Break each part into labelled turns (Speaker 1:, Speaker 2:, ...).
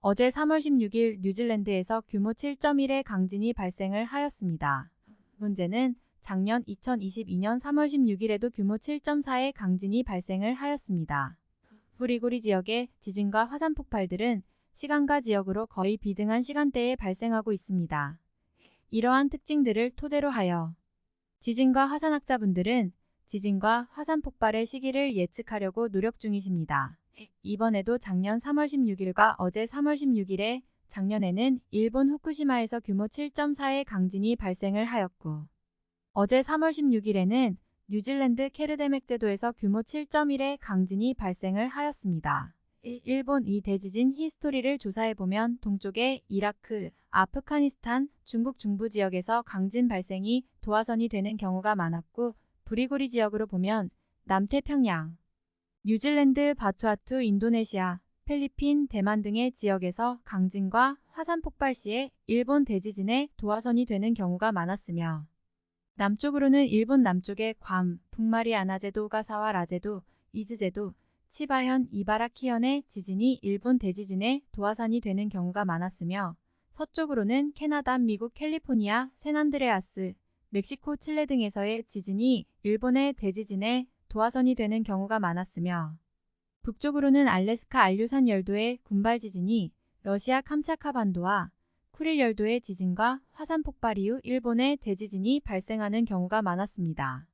Speaker 1: 어제 3월 16일 뉴질랜드에서 규모 7.1의 강진이 발생을 하였습니다. 문제는 작년 2022년 3월 16일에도 규모 7.4의 강진이 발생을 하였습니다. 구리구리 지역의 지진과 화산 폭발들은 시간과 지역으로 거의 비등한 시간대에 발생하고 있습니다. 이러한 특징들을 토대로 하여 지진과 화산학자분들은 지진과 화산 폭발의 시기를 예측하려고 노력 중이십니다. 이번에도 작년 3월 16일과 어제 3월 16일에 작년에는 일본 후쿠시마에서 규모 7.4의 강진이 발생을 하였고 어제 3월 16일에는 뉴질랜드 케르데맥 제도에서 규모 7.1의 강진이 발생을 하였습니다. 일본 이 대지진 히스토리를 조사해보면 동쪽의 이라크, 아프가니스탄, 중국 중부 지역에서 강진 발생이 도화선이 되는 경우가 많았고 부리고리 지역으로 보면 남태평양, 뉴질랜드, 바투아투, 인도네시아, 필리핀, 대만 등의 지역에서 강진과 화산 폭발 시에 일본 대지진에 도화선이 되는 경우가 많았으며 남쪽으로는 일본 남쪽의 괌, 북마리아나 제도, 오가사와 라제도, 이즈제도, 치바현, 이바라키현의 지진이 일본 대지진에 도화산이 되는 경우가 많았으며 서쪽으로는 캐나다, 미국, 캘리포니아, 샌안드레아스, 멕시코, 칠레 등에서의 지진이 일본의 대지진에 도화선이 되는 경우가 많았으며 북쪽으로는 알래스카 안류산 열도의 군발 지진이 러시아 캄차카 반도와 쿠릴 열도의 지진과 화산 폭발 이후 일본의 대지진이 발생하는 경우가 많았습니다.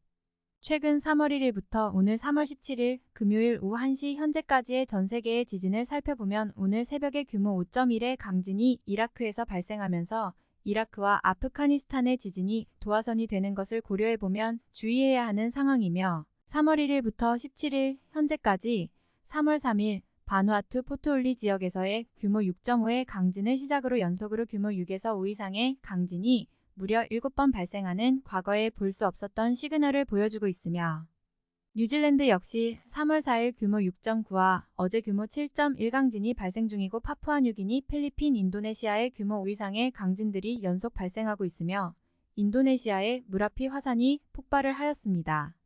Speaker 1: 최근 3월 1일부터 오늘 3월 17일 금요일 오후 1시 현재까지의 전 세계의 지진을 살펴보면 오늘 새벽에 규모 5.1의 강진이 이라크에서 발생하면서 이라크와 아프가니스탄의 지진이 도화선이 되는 것을 고려해보면 주의해야 하는 상황이며 3월 1일부터 17일 현재까지 3월 3일 바누아투 포트올리 지역에서의 규모 6.5의 강진을 시작으로 연속으로 규모 6에서 5 이상의 강진이 무려 7번 발생하는 과거에 볼 수 없었던 시그널을 보여주고 있으며 뉴질랜드 역시 3월 4일 규모 6.9와 어제 규모 7.1 강진이 발생 중이고 파푸아뉴기니, 필리핀, 인도네시아의 규모 5 이상의 강진들이 연속 발생하고 있으며 인도네시아의 무라피 화산이 폭발을 하였습니다.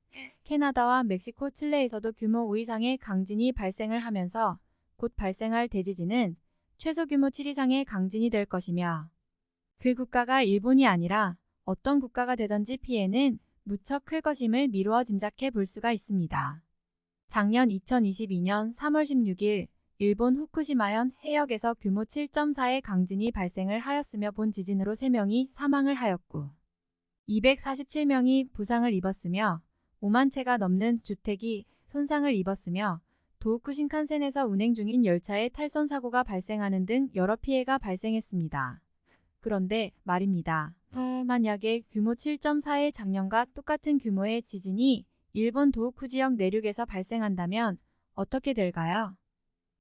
Speaker 1: 캐나다와 멕시코, 칠레에서도 규모 5 이상의 강진이 발생을 하면서 곧 발생할 대지진은 최소 규모 7 이상의 강진이 될 것이며 그 국가가 일본이 아니라 어떤 국가가 되던지 피해는 무척 클 것임을 미루어 짐작해 볼 수가 있습니다. 작년 2022년 3월 16일 일본 후쿠시마현 해역에서 규모 7.4의 강진이 발생을 하였으며 본 지진으로 3명이 사망을 하였고 247명이 부상을 입었으며 5만 채가 넘는 주택이 손상을 입었으며 도호쿠 신칸센에서 운행 중인 열차의 탈선 사고가 발생하는 등 여러 피해가 발생했습니다. 그런데 말입니다. 만약에 규모 7.4의 작년과 똑같은 규모의 지진이 일본 도호쿠 지역 내륙에서 발생한다면 어떻게 될까요?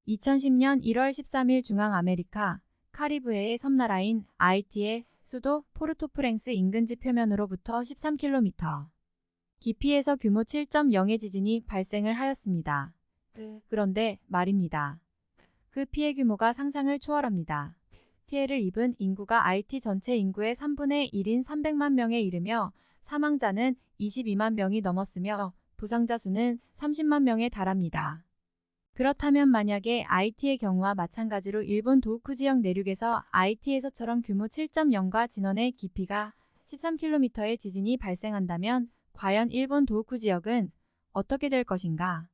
Speaker 1: 2010년 1월 13일 중앙 아메리카 카리브해의 섬나라인 아이티의 수도 포르토프랭스 인근지 표면으로부터 13km 깊이에서 규모 7.0의 지진이 발생을 하였습니다. 그런데 말입니다. 그 피해 규모가 상상을 초월합니다. 피해를 입은 인구가 IT 전체 인구의 3분의 1인 300만 명에 이르며 사망자는 22만 명이 넘었으며 부상자 수는 30만 명에 달합니다. 그렇다면 만약에 IT의 경우와 마찬가지로 일본 도쿠 지역 내륙에서 IT에서처럼 규모 7.0과 진원의 깊이가 13km의 지진이 발생한다면 과연 일본 도호쿠 지역은 어떻게 될 것인가?